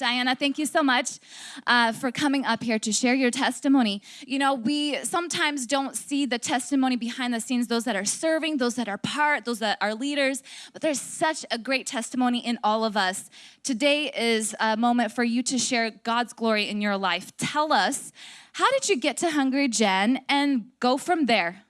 Diana, thank you so much uh, for coming up here to share your testimony. You know, we sometimes don't see the testimony behind the scenes, those that are serving, those that are part, those that are leaders, but there's such a great testimony in all of us. Today is a moment for you to share God's glory in your life. Tell us, how did you get to Hungry Gen and go from there?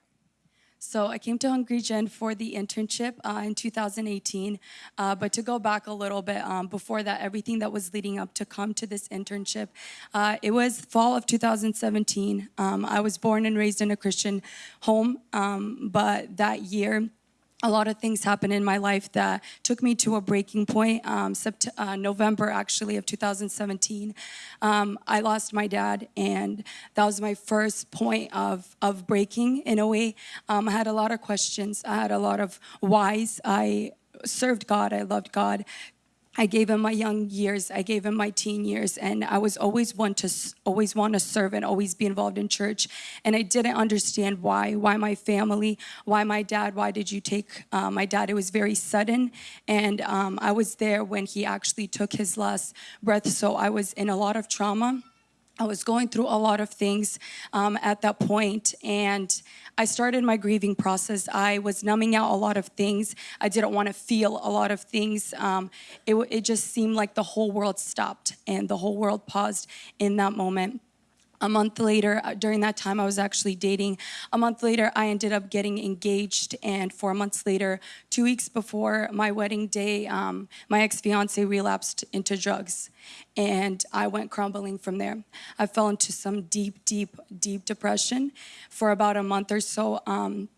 So I came to Hungry Gen for the internship uh, in 2018. Uh, but to go back a little bit, um, before that, everything that was leading up to come to this internship, uh, it was fall of 2017. Um, I was born and raised in a Christian home, um, but that year, a lot of things happened in my life that took me to a breaking point. Um, uh, November, actually, of 2017, um, I lost my dad, and that was my first point of, of breaking in a way. Um, I had a lot of questions. I had a lot of whys. I served God. I loved God. I gave him my young years, I gave him my teen years, and I was always one to always want to serve and always be involved in church. And I didn't understand why, why my family, why my dad, why did you take uh, my dad? It was very sudden, and um, I was there when he actually took his last breath. So I was in a lot of trauma. I was going through a lot of things um, at that point, and I started my grieving process. I was numbing out a lot of things. I didn't want to feel a lot of things. Um, it, it just seemed like the whole world stopped and the whole world paused in that moment. A month later, uh, during that time, I was actually dating. A month later, I ended up getting engaged, and four months later, two weeks before my wedding day, um, my ex-fiance relapsed into drugs, and I went crumbling from there. I fell into some deep, deep, deep depression for about a month or so. Um,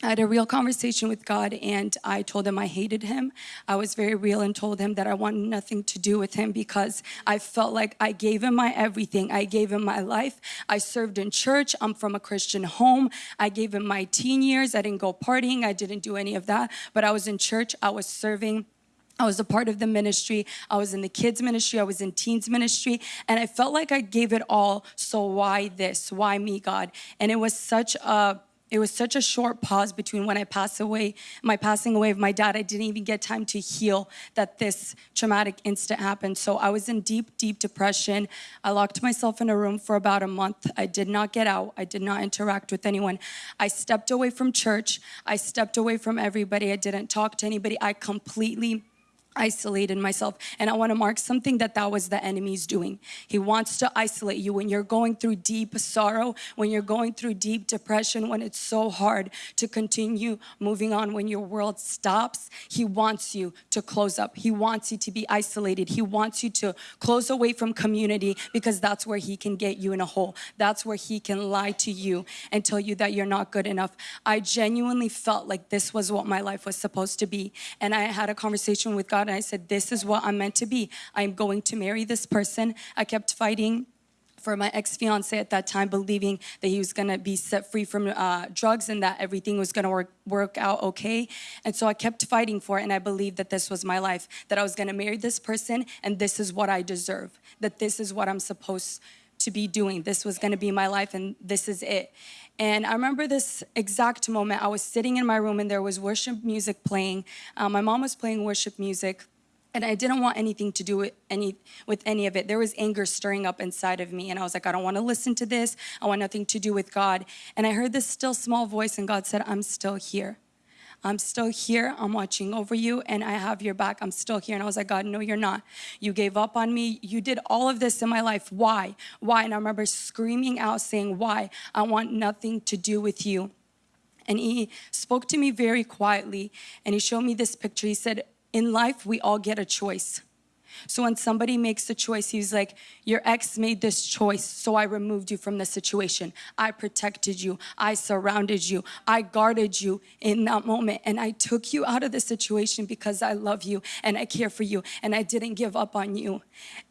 I had a real conversation with God and I told him I hated him. I was very real and told him that I wanted nothing to do with him because I felt like I gave him my everything. I gave him my life. I served in church. I'm from a Christian home. I gave him my teen years. I didn't go partying. I didn't do any of that, but I was in church. I was serving. I was a part of the ministry. I was in the kids ministry. I was in teens ministry. And I felt like I gave it all. So why this? Why me, God? And it was such a it was such a short pause between when I passed away, my passing away of my dad. I didn't even get time to heal that this traumatic incident happened. So I was in deep, deep depression. I locked myself in a room for about a month. I did not get out. I did not interact with anyone. I stepped away from church. I stepped away from everybody. I didn't talk to anybody. I completely isolated myself. And I want to mark something that that was the enemy's doing. He wants to isolate you when you're going through deep sorrow, when you're going through deep depression, when it's so hard to continue moving on, when your world stops. He wants you to close up. He wants you to be isolated. He wants you to close away from community because that's where he can get you in a hole. That's where he can lie to you and tell you that you're not good enough. I genuinely felt like this was what my life was supposed to be. And I had a conversation with God and I said, this is what I'm meant to be. I'm going to marry this person. I kept fighting for my ex-fiance at that time, believing that he was gonna be set free from uh, drugs and that everything was gonna work, work out okay. And so I kept fighting for it and I believed that this was my life, that I was gonna marry this person and this is what I deserve, that this is what I'm supposed to be doing. This was gonna be my life and this is it. And I remember this exact moment. I was sitting in my room and there was worship music playing. Um, my mom was playing worship music and I didn't want anything to do with any with any of it. There was anger stirring up inside of me and I was like, I don't want to listen to this. I want nothing to do with God. And I heard this still small voice and God said, I'm still here. I'm still here. I'm watching over you and I have your back. I'm still here. And I was like, God, no, you're not. You gave up on me. You did all of this in my life. Why? Why? And I remember screaming out saying, why? I want nothing to do with you. And he spoke to me very quietly and he showed me this picture. He said, in life, we all get a choice. So when somebody makes a choice, he's like, your ex made this choice, so I removed you from the situation. I protected you. I surrounded you. I guarded you in that moment. And I took you out of the situation because I love you and I care for you and I didn't give up on you.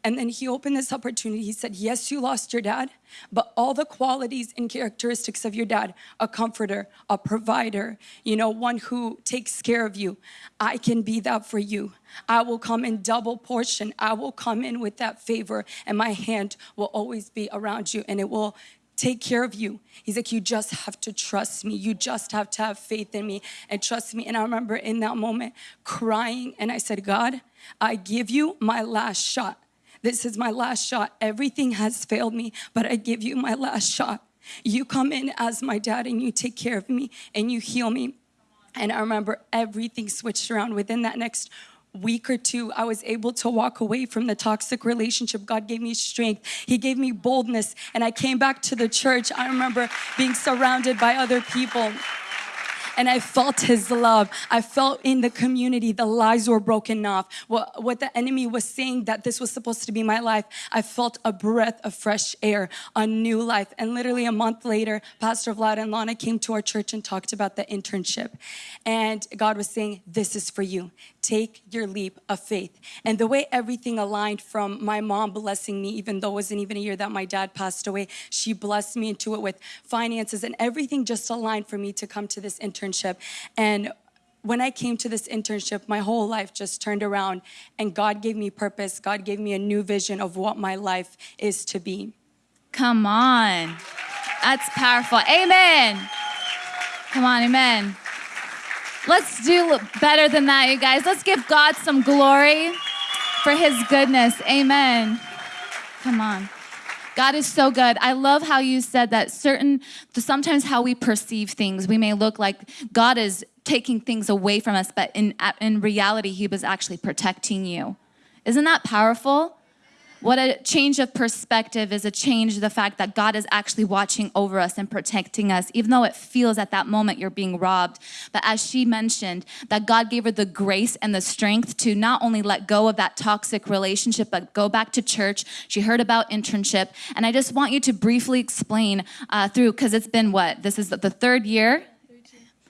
And then he opened this opportunity. He said, yes, you lost your dad, but all the qualities and characteristics of your dad, a comforter, a provider, you know, one who takes care of you, I can be that for you. I will come in double portion. I will come in with that favor and my hand will always be around you and it will take care of you. He's like, you just have to trust me. You just have to have faith in me and trust me. And I remember in that moment crying and I said, God, I give you my last shot. This is my last shot. Everything has failed me, but I give you my last shot. You come in as my dad and you take care of me and you heal me. And I remember everything switched around within that next week or two, I was able to walk away from the toxic relationship. God gave me strength. He gave me boldness. And I came back to the church. I remember being surrounded by other people and I felt his love. I felt in the community the lies were broken off. What, what the enemy was saying that this was supposed to be my life, I felt a breath of fresh air, a new life. And literally a month later, Pastor Vlad and Lana came to our church and talked about the internship. And God was saying, This is for you. Take your leap of faith. And the way everything aligned from my mom blessing me, even though it wasn't even a year that my dad passed away, she blessed me into it with finances and everything just aligned for me to come to this internship internship. And when I came to this internship, my whole life just turned around and God gave me purpose. God gave me a new vision of what my life is to be. Come on. That's powerful. Amen. Come on, amen. Let's do better than that, you guys. Let's give God some glory for his goodness. Amen. Come on. God is so good. I love how you said that certain, sometimes how we perceive things, we may look like God is taking things away from us, but in, in reality, He was actually protecting you. Isn't that powerful? What a change of perspective is a change the fact that God is actually watching over us and protecting us, even though it feels at that moment you're being robbed. But as she mentioned, that God gave her the grace and the strength to not only let go of that toxic relationship, but go back to church. She heard about internship. And I just want you to briefly explain uh, through, because it's been what? This is the third year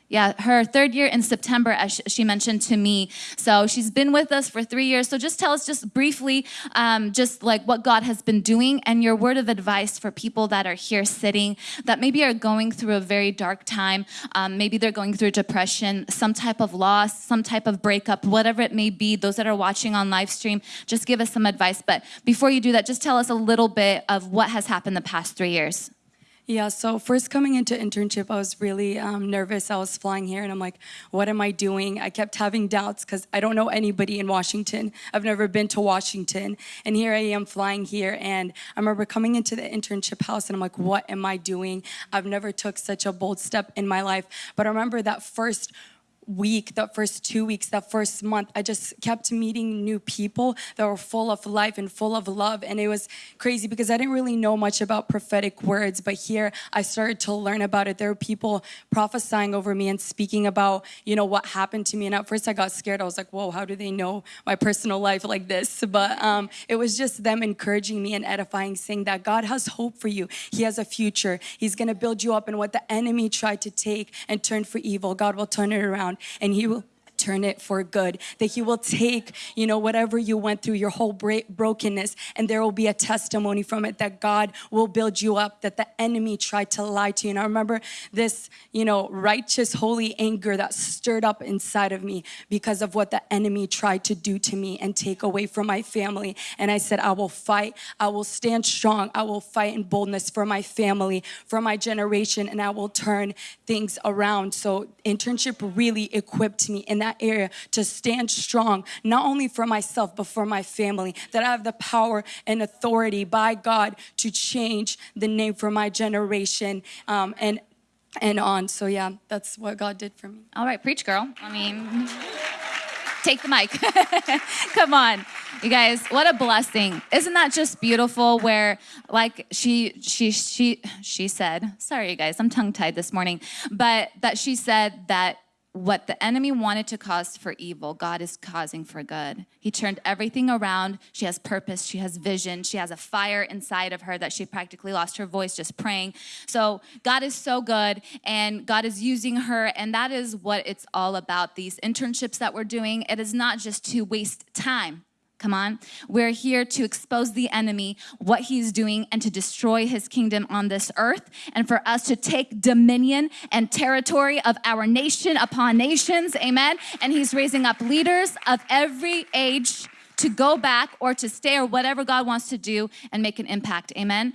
yeah, her third year in September, as she mentioned to me. So she's been with us for three years. So just tell us just briefly, um, just like what God has been doing and your word of advice for people that are here sitting that maybe are going through a very dark time. Um, maybe they're going through depression, some type of loss, some type of breakup, whatever it may be. Those that are watching on live stream, just give us some advice. But before you do that, just tell us a little bit of what has happened the past three years. Yeah, so first coming into internship, I was really um, nervous. I was flying here and I'm like, what am I doing? I kept having doubts because I don't know anybody in Washington. I've never been to Washington. And here I am flying here. And I remember coming into the internship house and I'm like, what am I doing? I've never took such a bold step in my life. But I remember that first week, that first two weeks, that first month, I just kept meeting new people that were full of life and full of love. And it was crazy because I didn't really know much about prophetic words, but here I started to learn about it. There were people prophesying over me and speaking about, you know, what happened to me. And at first I got scared. I was like, whoa, how do they know my personal life like this? But um, it was just them encouraging me and edifying, saying that God has hope for you. He has a future. He's going to build you up. And what the enemy tried to take and turn for evil, God will turn it around and he will turn it for good. That He will take, you know, whatever you went through, your whole brokenness, and there will be a testimony from it that God will build you up, that the enemy tried to lie to you. And I remember this, you know, righteous, holy anger that stirred up inside of me because of what the enemy tried to do to me and take away from my family. And I said, I will fight, I will stand strong, I will fight in boldness for my family, for my generation, and I will turn things around. So internship really equipped me in that that area to stand strong, not only for myself, but for my family, that I have the power and authority by God to change the name for my generation um, and, and on. So yeah, that's what God did for me. All right, preach girl. I mean, take the mic. Come on. You guys, what a blessing. Isn't that just beautiful where like she she she she said, sorry you guys, I'm tongue tied this morning, but that she said that what the enemy wanted to cause for evil, God is causing for good. He turned everything around. She has purpose, she has vision, she has a fire inside of her that she practically lost her voice just praying. So, God is so good and God is using her, and that is what it's all about. These internships that we're doing, it is not just to waste time. Come on. We're here to expose the enemy, what he's doing, and to destroy his kingdom on this earth, and for us to take dominion and territory of our nation upon nations. Amen. And he's raising up leaders of every age to go back or to stay or whatever God wants to do and make an impact. Amen.